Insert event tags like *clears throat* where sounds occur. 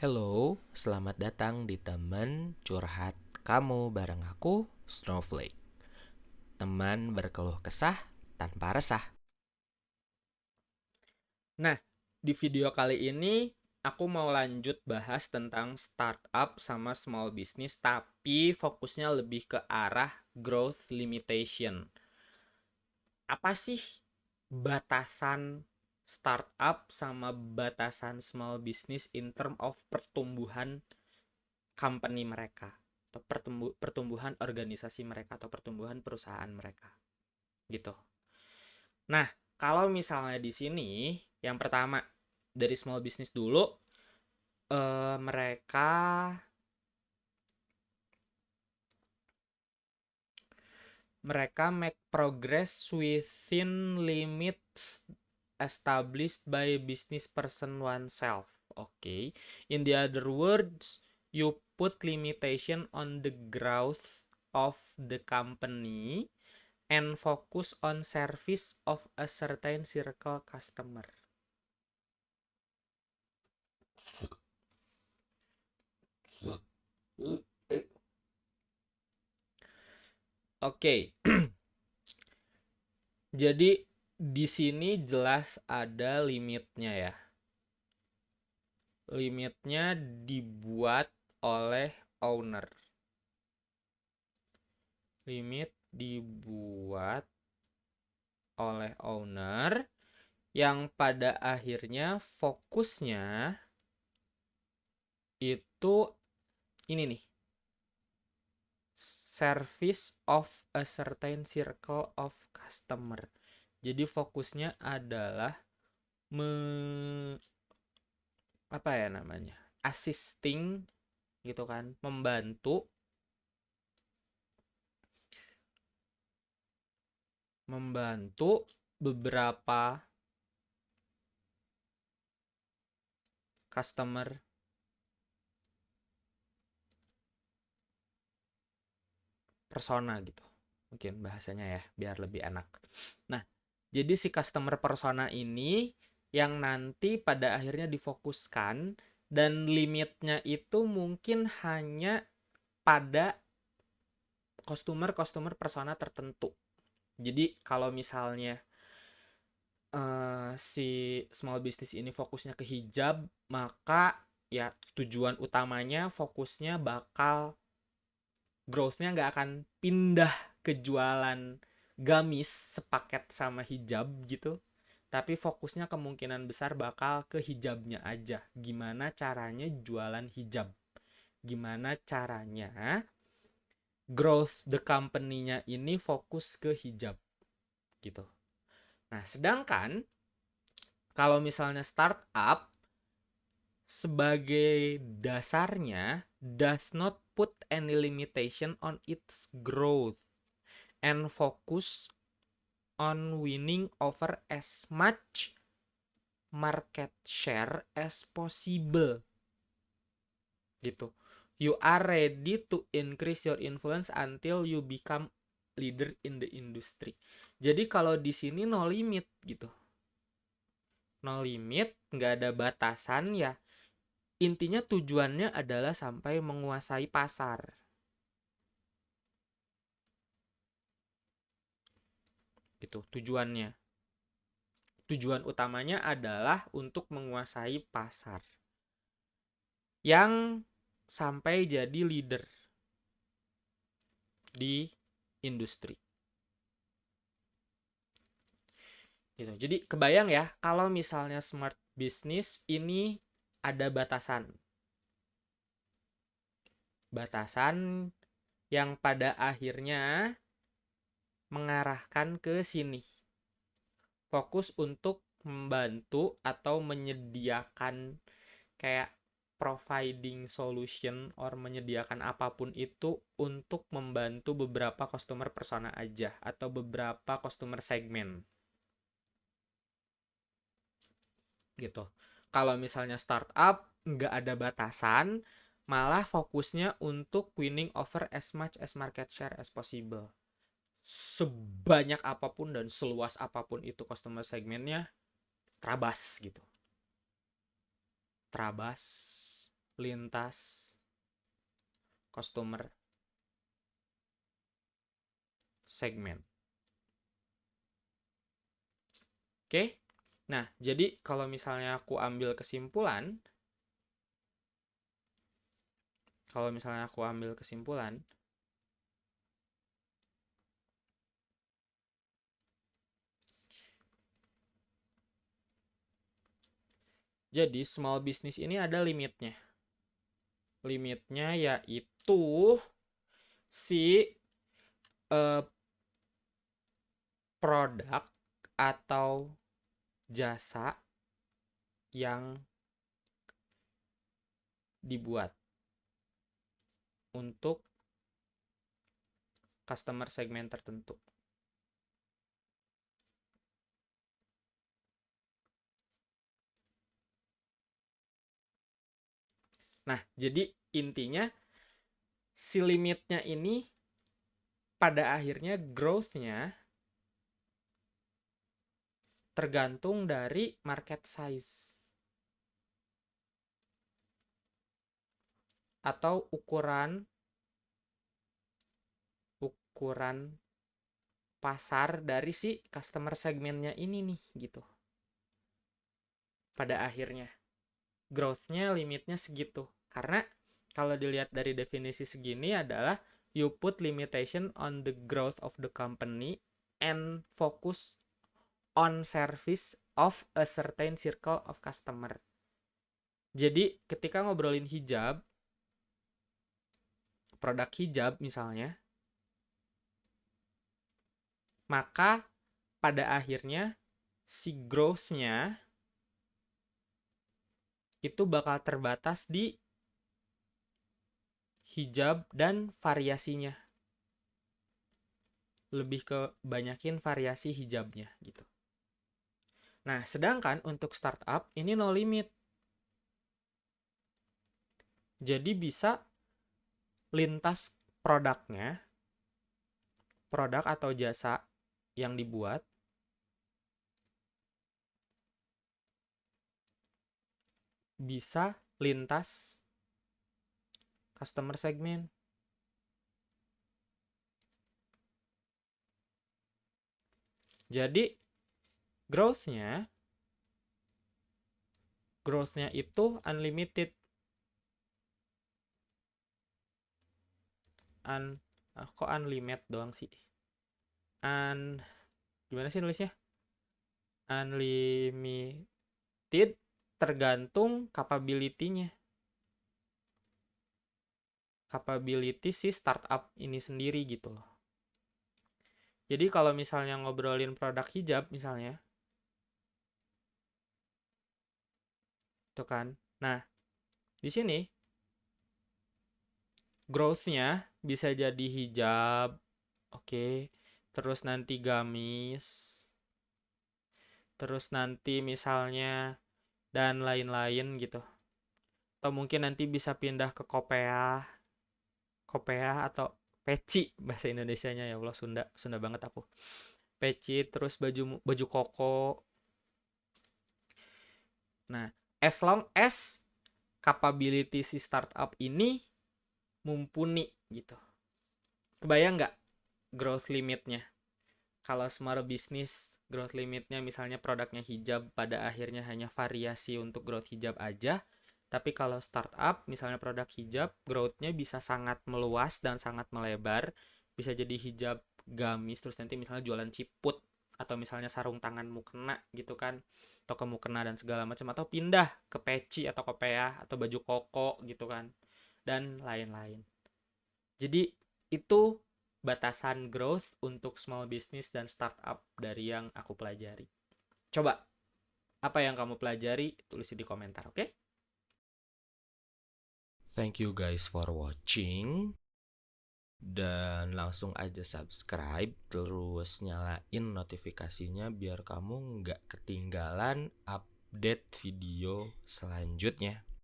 Hello, selamat datang di teman curhat kamu bareng aku, Snowflake. Teman berkeluh kesah tanpa resah. Nah, di video kali ini aku mau lanjut bahas tentang startup sama small business tapi fokusnya lebih ke arah growth limitation. Apa sih batasan startup sama batasan small business in term of pertumbuhan company mereka atau pertumbuhan organisasi mereka atau pertumbuhan perusahaan mereka gitu. Nah, kalau misalnya di sini yang pertama dari small business dulu eh, mereka mereka make progress within limits established by business person oneself. Okay. In the other words, you put limitation on the growth of the company and focus on service of a certain circle customer. Oke. Okay. *clears throat* Jadi di sini jelas ada limitnya ya. Limitnya dibuat oleh owner. Limit dibuat oleh owner yang pada akhirnya fokusnya itu ini nih. Service of a certain circle of customer jadi fokusnya adalah me apa ya namanya? assisting gitu kan, membantu membantu beberapa customer persona gitu. Mungkin bahasanya ya, biar lebih enak. Nah, jadi si customer persona ini yang nanti pada akhirnya difokuskan dan limitnya itu mungkin hanya pada customer-customer persona tertentu. Jadi kalau misalnya uh, si small business ini fokusnya ke hijab, maka ya tujuan utamanya fokusnya bakal growth-nya nggak akan pindah ke jualan gamis sepaket sama hijab gitu tapi fokusnya kemungkinan besar bakal ke hijabnya aja. Gimana caranya jualan hijab? Gimana caranya growth the company-nya ini fokus ke hijab? Gitu. Nah sedangkan kalau misalnya startup sebagai dasarnya does not put any limitation on its growth and focus on winning over as much market share as possible. Gitu. You are ready to increase your influence until you become leader in the industry. Jadi kalau di sini no limit gitu. No limit, nggak ada batasan ya. Intinya tujuannya adalah sampai menguasai pasar gitu tujuannya. Tujuan utamanya adalah untuk menguasai pasar yang sampai jadi leader di industri. Gitu. Jadi kebayang ya kalau misalnya smart business ini ada batasan. Batasan yang pada akhirnya mengarahkan ke sini. Fokus untuk membantu atau menyediakan kayak providing solution or menyediakan apa pun itu untuk membantu beberapa customer persona aja atau beberapa customer segmen. Gitu. Kalau misalnya startup nggak ada batasan, malah fokusnya untuk winning over as much as market share as possible sebanyak apa pun dan seluas apa pun itu customer segmennya terabas gitu terabas lintas customer segment. Oke. Nah, jadi kalau misalnya aku ambil kesimpulan kalau misalnya aku ambil kesimpulan Jadi small business ini ada limitnya. Limitnya yaitu si uh, produk atau jasa yang dibuat untuk customer segmen tertentu. Nah, jadi intinya si limitnya ini pada akhirnya growth-nya tergantung dari market size atau ukuran ukuran pasar dari si customer segmennya ini nih gitu. Pada akhirnya growth-nya limitnya segitu karena kalau dilihat dari definisi segini adalah you put limitation on the growth of the company and focus on service of a certain circle of customer. Jadi ketika ngobrolin hijab, produk hijab misalnya, maka pada akhirnya si growth-nya itu bakal terbatas di hijab dan variasinya. Lebih ke banyakin variasi hijabnya gitu. Nah, sedangkan untuk startup ini no limit. Jadi bisa lintas produknya, produk atau jasa yang dibuat, bisa lintas customer segment. Jadi growth-nya growth-nya itu unlimited. Un, ah, kok unlimited doang sih? Un, gimana sih nulisnya? Unlimited tergantung capability-nya capability si startup ini sendiri gitu loh. Jadi kalau misalnya ngobrolin produk hijab misalnya, itu kan. Nah, di sini growth-nya bisa jadi hijab, oke. Okay. Terus nanti gamis, terus nanti misalnya dan lain-lain gitu. Atau mungkin nanti bisa pindah ke kopiah kopiah atau peci bahasa Indonesianya ya Allah Sunda Sunda banget aku. Peci terus baju baju koko. Nah as long as capability si startup ini mumpuni gitu. Kebayang nggak growth limitnya? Kalau small business growth limitnya misalnya produknya hijab pada akhirnya hanya variasi untuk growth hijab aja tapi kalau startup, misalnya produk hijab, growth-nya bisa sangat meluas dan sangat melebar. Bisa jadi hijab gamis, terus nanti misalnya jualan ciput, atau misalnya sarung tangan mukena gitu kan, atau ke mukena dan segala macam, atau pindah ke peci atau kopiah, atau baju koko gitu kan, dan lain-lain. Jadi itu batasan growth untuk small business dan startup dari yang aku pelajari. Coba, apa yang kamu pelajari? Tulis di komentar, oke? Okay? Thank you guys for watching dan langsung aja subscribe terus nyalain notifikasinya biar kamu nggak ketinggalan update video selanjutnya.